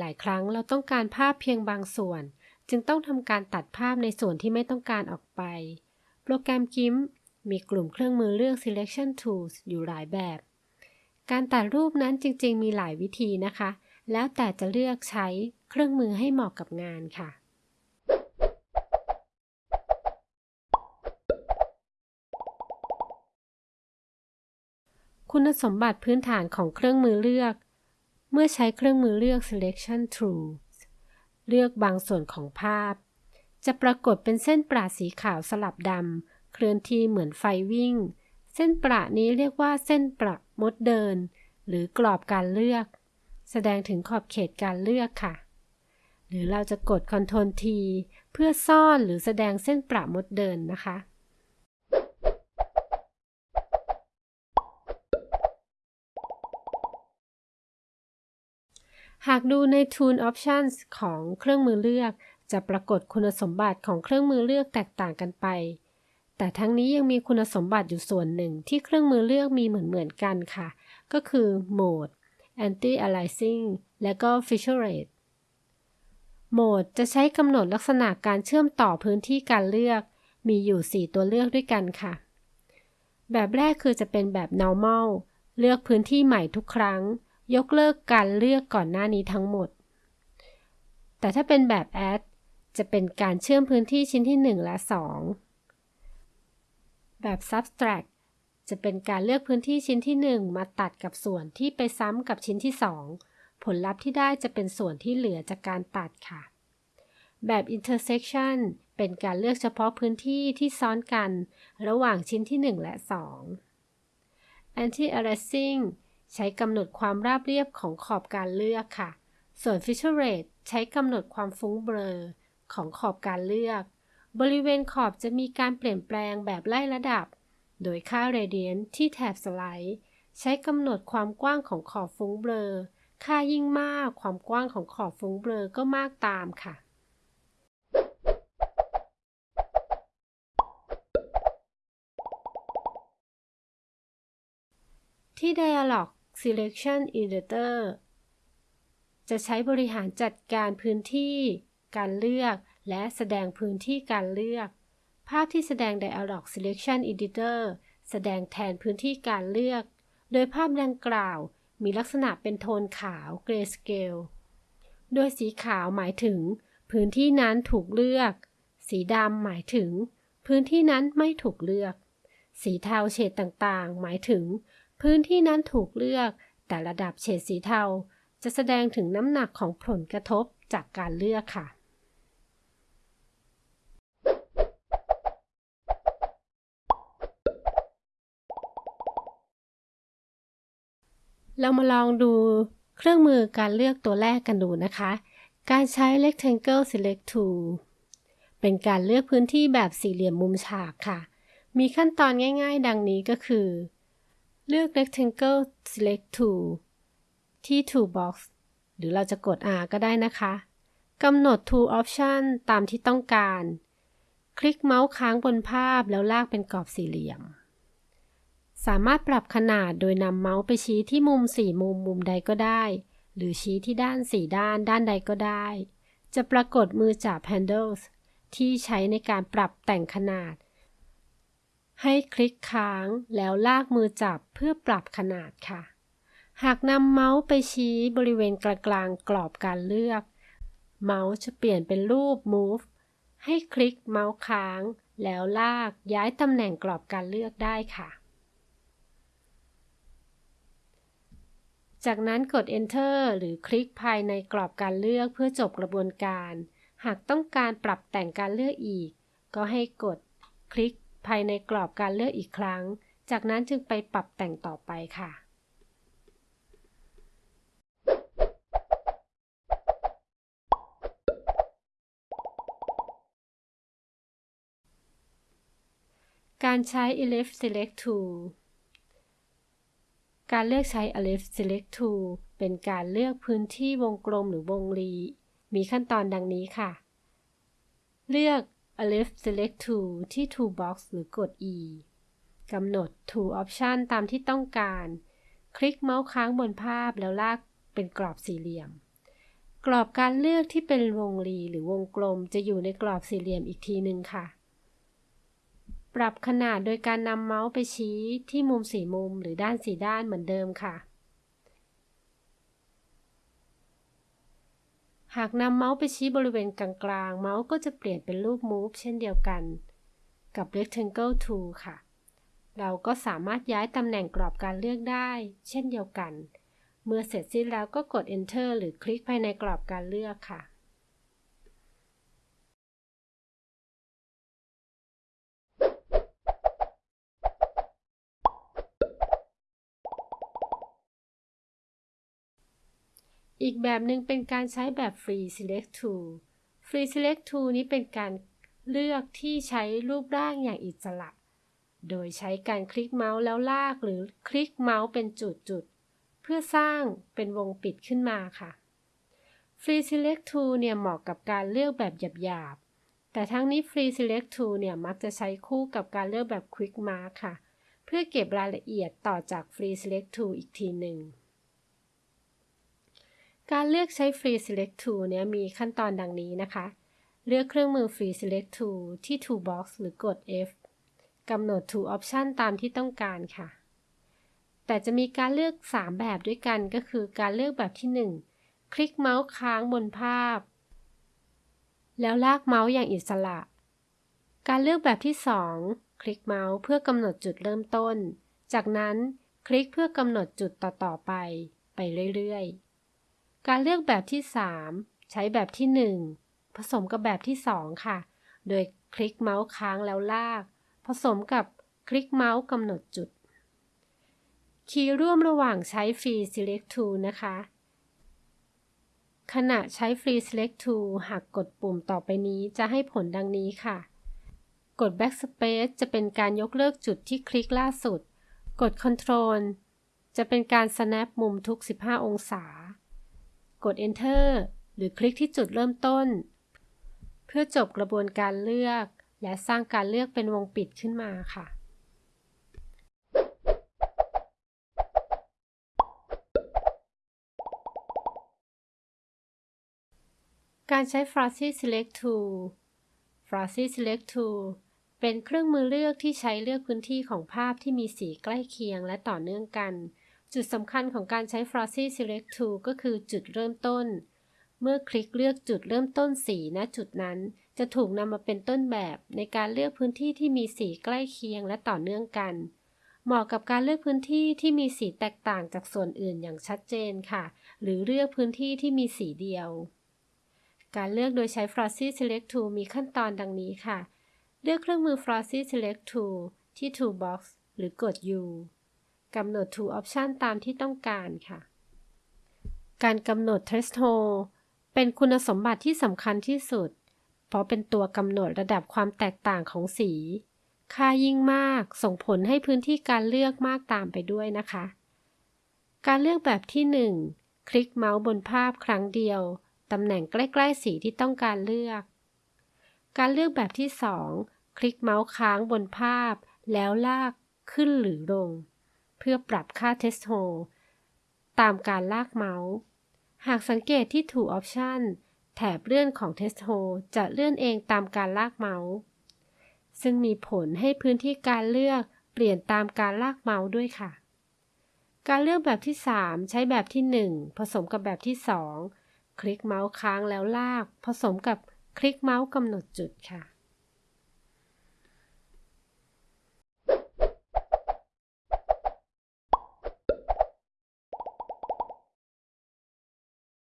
หลายครั้งเราต้องการภาพเพียงบางส่วน จึงต้องทำการตัดภาพในส่วนที่ไม่ต้องการออกไป โปรแกรม GIMP มีกลุ่มเครื่องมือเลือก selection tools อยู่หลายแบบ การตัดรูปนั้นจริงๆ มีหลายวิธีนะคะ แล้วแต่จะเลือกใช้เครื่องมือให้เหมาะกับงานค่ะคุณสมบัติพื้นฐานของเครื่องมือเลือก เมื่อใช้เครื่องมือเลือก selection tools เลือกบางส่วนของภาพ จะปรากฏเป็นเส้นประสีขาวสลับดำเคลื่อนที่เหมือนไฟวิ่ง เส้นประนี้เรียกว่าเส้นประมดเดิน หรือกรอบการเลือก แสดงถึงขอบเขตการเลือกค่ะ หรือเราจะกด Ctrl T เพื่อซ่อนหรือแสดงเส้นประมดเดินนะคะ หากดูใน Tool Options ของเครื่องมือเลือก จะปรากฏคุณสมบัติของเครื่องมือเลือกแตกต่างกันไป แต่ทั้งนี้ยังมีคุณสมบัติอยู่ส่วนหนึ่งที่เครื่องมือเลือกมีเหมือนๆกันค่ะ ก็คือ Mode Anti-aliasing และก็ Feature Rate โหมดจะใช้กำหนดลักษณะการเชื่อมต่อพื้นที่การเลือก มีอยู่ 4 ตัวเลือกด้วยกันค่ะ แบบแรกคือจะเป็นแบบ normal เลือกพื้นที่ใหม่ทุกครั้ง ยกเลิกการเลือกก่อนหน้านี้ทั้งหมด แต่ถ้าเป็นแบบ add จะเป็นการเชื่อมพื้นที่ชิ้นที่ 1 และ 2 แบบ subtract จะเป็นการเลือกพื้นที่ชิ้นที่ 1 มาตัดกับส่วนที่ไปซ้ำกับชิ้นที่ 2 ผลลัพธ์ที่ได้จะเป็นส่วนที่เหลือจากการตัดค่ะ แบบ intersection เป็นการเลือกเฉพาะพื้นที่ที่ซ้อนกัน ระหว่างชิ้นที่ 1 และ 2 anti-aliasing ใช้กำหนดความราบเรียบของขอบการเลือกค่ะ ส่วน feature rate ใช้กำหนดความฟุ้งเบลอของขอบการเลือก บริเวณขอบจะมีการเปลี่ยนแปลงแบบไล่ระดับ โดยค่า radian ที่แถบสไลด์ ใช้กำหนดความกว้างของขอบฟุ้งเบลอ ค่ายิ่งมากความกว้างของขอบฟุ้งเบลอก็มากตามค่ะที่ Dialog Selection Editor จะใช้บริหารจัดการพื้นที่ การเลือก และแสดงพื้นที่การเลือก ภาพที่แสดง Dialog Selection Editor แสดงแทนพื้นที่การเลือก โดยภาพดังกล่าวมีลักษณะเป็นโทนขาว Grayscale โดยสีขาวหมายถึง พื้นที่นั้นถูกเลือก สีดำหมายถึง พื้นที่นั้นไม่ถูกเลือก สีเทาเฉดต่างๆ หมายถึง พื้นที่นั้นถูกเลือก แต่ระดับเฉดสีเทา จะแสดงถึงน้ำหนักของผลกระทบจากการเลือกค่ะ เรามาลองดูเครื่องมือการเลือกตัวแรกกันดูนะคะ การใช้ Rectangle Select Tool เป็นการเลือกพื้นที่แบบสี่เหลี่ยมมุมฉากค่ะ มีขั้นตอนง่าย ๆ ดังนี้ก็คือ เลือก Rectangle Select Tool ที่ Toolbox หรือเราจะกด R ก็ได้นะคะกำหนด Tool Option ตามที่ต้องการ คลิกเมาส์ค้างบนภาพแล้วลากเป็นกรอบสี่เหลี่ยม สามารถปรับขนาดโดยนำเมาส์ไปชี้ที่มุมสี่มุมมุมใดก็ได้ หรือชี้ที่ด้านสี่ด้านด้านใดก็ได้ จะปรากฏมือจับ Handles ที่ใช้ในการปรับแต่งขนาด ให้คลิกค้างแล้วลากมือจับเพื่อปรับขนาดค่ะ หากนำเมาส์ไปชี้บริเวณกลางๆกรอบการเลือก เมาส์จะเปลี่ยนเป็นรูป Move ให้คลิกเมาส์ค้าง แล้วลากย้ายตำแหน่งกรอบการเลือกได้ค่ะ จากนั้นกด Enter หรือคลิกภายในกรอบการเลือกเพื่อจบกระบวนการ หากต้องการปรับแต่งการเลือกอีก ก็ให้กดคลิก ภายในกรอบการเลือกอีกครั้ง จากนั้นจึงไปปรับแต่งต่อไปค่ะการใช้ Elif Select Tool การเลือกใช้ Elif Select Tool เป็นการเลือกพื้นที่วงกลมหรือวงรี มีขั้นตอนดังนี้ค่ะ เลือก Elif Select Tool ที่ Toolbox หรือกด E กำหนด Tool Option ตามที่ต้องการ คลิกเมาส์ค้างบนภาพแล้วลากเป็นกรอบสี่เหลี่ยม กรอบการเลือกที่เป็นวงรีหรือวงกลมจะอยู่ในกรอบสี่เหลี่ยมอีกทีหนึ่งค่ะ ปรับขนาดโดยการนำเมาส์ไปชี้ที่มุมสี่มุมหรือด้านสี่ด้านเหมือนเดิมค่ะ หากนำเมาส์ไปชี้บริเวณกลางๆ เมาส์ก็จะเปลี่ยนเป็นรูป move เช่นเดียวกันกับ rectangle tool ค่ะ เราก็สามารถย้ายตำแหน่งกรอบการเลือกได้ เช่นเดียวกัน เมื่อเสร็จสิ้นแล้วก็กด enter หรือคลิกภายในกรอบการเลือกค่ะ อีกแบบหนึ่งเป็นการใช้แบบ Free Select Tool Free Select Tool นี้เป็นการเลือกที่ใช้รูปร่างอย่างอิสระ โดยใช้การคลิกเมาส์แล้วลากหรือคลิกเมาส์เป็นจุดๆ เพื่อสร้างเป็นวงปิดขึ้นมาค่ะ Free Select Tool เนี่ยเหมาะกับการเลือกแบบหยาบๆ แต่ทั้งนี้ Free Select Tool เนี่ยมักจะใช้คู่กับการเลือกแบบ Quick Mark ค่ะ เพื่อเก็บรายละเอียดต่อจาก Free Select Tool อีกทีหนึ่ง เลือกใช้ Free Select Tool เนี่ยมีขั้นตอนดังนี้นะคะ เลือกเครื่องมือ Free Select Tool ที่ Toolbox หรือกด F กำหนด Tool Option ตามที่ต้องการค่ะ แต่จะมีการเลือก 3 แบบด้วยกันก็คือการเลือกแบบที่ 1 คลิกเมาส์ค้างบนภาพ แล้วลากเมาส์อย่างอิสระ การเลือกแบบที่ 2 คลิกเมาส์เพื่อกำหนดจุดเริ่มต้น จากนั้นคลิกเพื่อกำหนดจุดต่อๆไป ไปเรื่อยๆ การเลือกแบบที่ 3 ใช้แบบที่ 1 ผสมกับแบบที่ 2 ค่ะ โดยคลิกเมาส์ค้างแล้วลาก ผสมกับคลิกเมาส์กำหนดจุด คีย์ร่วมระหว่างใช้ Free Select Tool นะคะ ขณะใช้ Free Select Tool หากกดปุ่มต่อไปนี้จะให้ผลดังนี้ค่ะ กด Backspace จะเป็นการยกเลิกจุดที่คลิกล่าสุด กด Control จะเป็นการ snap มุมทุก 15 องศา กด Enter หรือคลิกที่จุดเริ่มต้น เพื่อจบกระบวนการเลือก และสร้างการเลือกเป็นวงปิดขึ้นมาค่ะการใช้ f r a z y Select Tool f r a z y Select Tool เป็นเครื่องมือเลือกที่ใช้เลือกพื้นที่ของภาพที่มีสีใกล้เคียงและต่อเนื่องกัน จุดสำคัญของการใช้ f r a z y Select Tool ก็คือจุดเริ่มต้น เมื่อคลิกเลือกจุดเริ่มต้นสีณจุดนั้น จะถูกนำมาเป็นต้นแบบในการเลือกพื้นที่ที่มีสีใกล้เคียงและต่อเนื่องกัน เหมาะกับการเลือกพื้นที่ที่มีสีแตกต่างจากส่วนอื่นอย่างชัดเจนค่ะ หรือเลือกพื้นที่ที่มีสีเดียว การเลือกโดยใช้ f r a z y Select Tool มีขั้นตอนดังนี้ค่ะ เลือกเครื่องมือ f r a z y Select Tool ที่ Toolbox หรือกด U กำหนด Tool Option ตามที่ต้องการค่ะ การกำหนด Threshold เป็นคุณสมบัติที่สำคัญที่สุด เพราะเป็นตัวกำหนดระดับความแตกต่างของสี ค่ายิ่งมากส่งผลให้พื้นที่การเลือกมากตามไปด้วยนะคะ การเลือกแบบที่ 1 คลิกเมาส์บนภาพครั้งเดียว ตำแหน่งใกล้ ๆ สีที่ต้องการเลือก การเลือกแบบที่ 2 คลิกเมาส์ค้างบนภาพ แล้วลากขึ้นหรือลง เพื่อปรับค่า Threshold ตามการลากเมาส์ หากสังเกตที่ tool option แถบเลื่อนของ Threshold จะเลื่อนเองตามการลากเมาส์ ซึ่งมีผลให้พื้นที่การเลือกเปลี่ยนตามการลากเมาส์ด้วยค่ะ การเลือกแบบที่ 3 ใช้แบบที่ 1 ผสมกับแบบที่ 2 คลิกเมาส์ค้างแล้วลาก ผสมกับคลิกเมาส์กำหนดจุดค่ะ